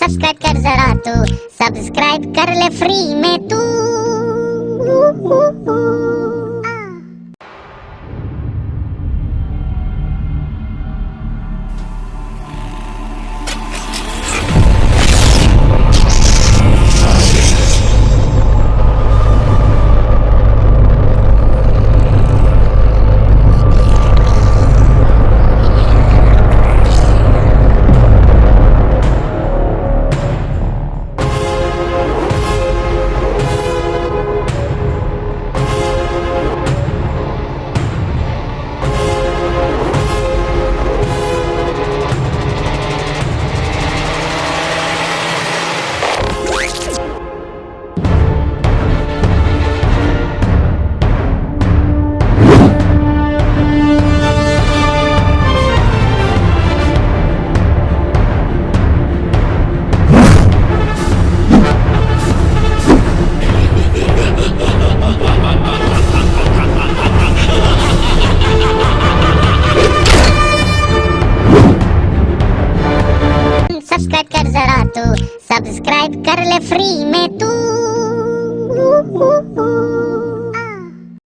Subscribe कर जरा तू सब्सक्राइब कर ले फ्री में तू। सब्सक्राइब कर जरा तू सब्सक्राइब कर ले फ्री में तू।